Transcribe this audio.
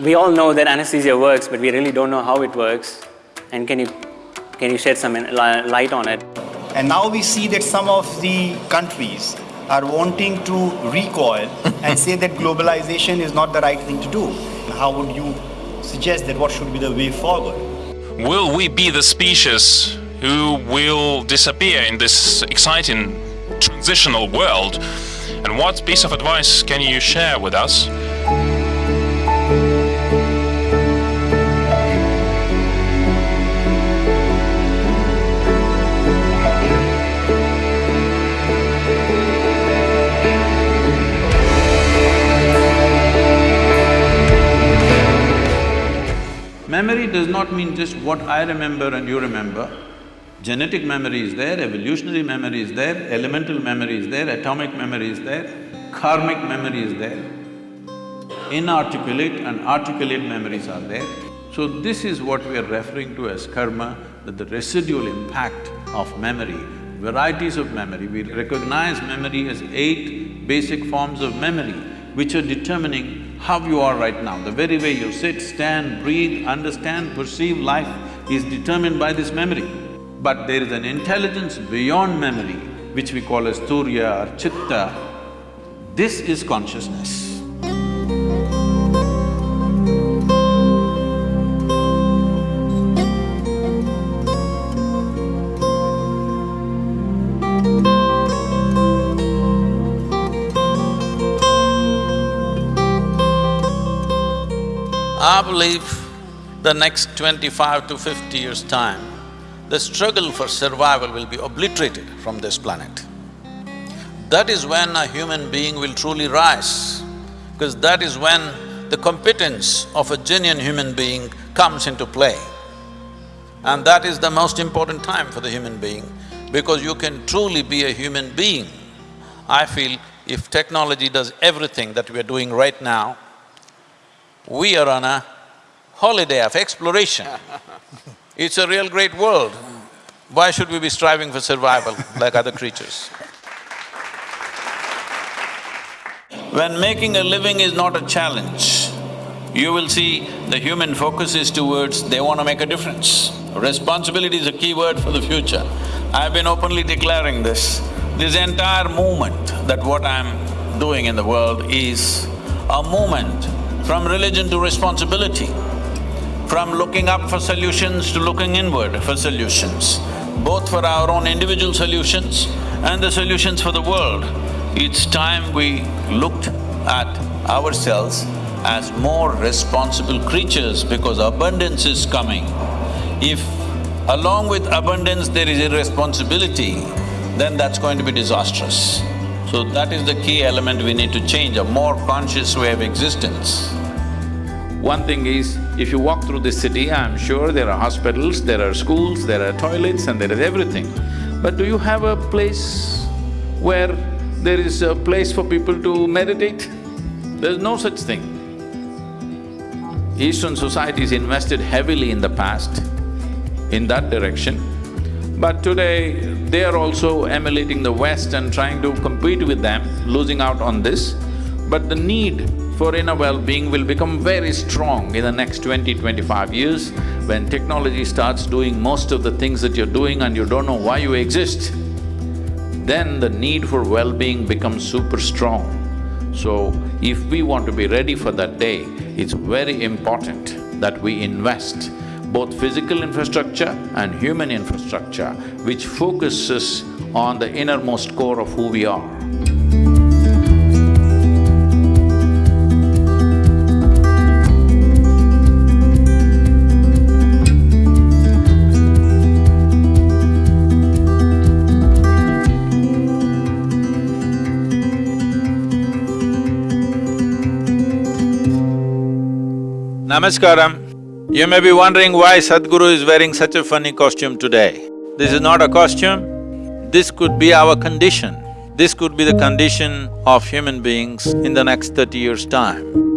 We all know that anesthesia works, but we really don't know how it works. And can you, can you shed some light on it? And now we see that some of the countries are wanting to recoil and say that globalization is not the right thing to do. How would you suggest that what should be the way forward? Will we be the species who will disappear in this exciting transitional world? And what piece of advice can you share with us? Memory does not mean just what I remember and you remember. Genetic memory is there, evolutionary memory is there, elemental memory is there, atomic memory is there, karmic memory is there. Inarticulate and articulate memories are there. So this is what we are referring to as karma, that the residual impact of memory, varieties of memory. We recognize memory as eight basic forms of memory which are determining how you are right now. The very way you sit, stand, breathe, understand, perceive life is determined by this memory. But there is an intelligence beyond memory, which we call as turiya or chitta. This is consciousness. I believe the next twenty-five to fifty years' time, the struggle for survival will be obliterated from this planet. That is when a human being will truly rise, because that is when the competence of a genuine human being comes into play. And that is the most important time for the human being, because you can truly be a human being. I feel if technology does everything that we are doing right now, we are on a holiday of exploration. It's a real great world. Why should we be striving for survival like other creatures? When making a living is not a challenge, you will see the human focus is towards they want to make a difference. Responsibility is a key word for the future. I've been openly declaring this. This entire movement that what I'm doing in the world is a movement from religion to responsibility, from looking up for solutions to looking inward for solutions, both for our own individual solutions and the solutions for the world. It's time we looked at ourselves as more responsible creatures because abundance is coming. If along with abundance there is irresponsibility, then that's going to be disastrous. So that is the key element we need to change, a more conscious way of existence. One thing is, if you walk through this city, I'm sure there are hospitals, there are schools, there are toilets and there is everything. But do you have a place where there is a place for people to meditate? There's no such thing. Eastern societies invested heavily in the past in that direction, but today they are also emulating the West and trying to compete with them, losing out on this. But the need for inner well-being will become very strong in the next 20, 25 years when technology starts doing most of the things that you're doing and you don't know why you exist. Then the need for well-being becomes super strong. So, if we want to be ready for that day, it's very important that we invest both physical infrastructure and human infrastructure which focuses on the innermost core of who we are. Namaskaram. You may be wondering why Sadhguru is wearing such a funny costume today. This is not a costume, this could be our condition. This could be the condition of human beings in the next thirty years' time.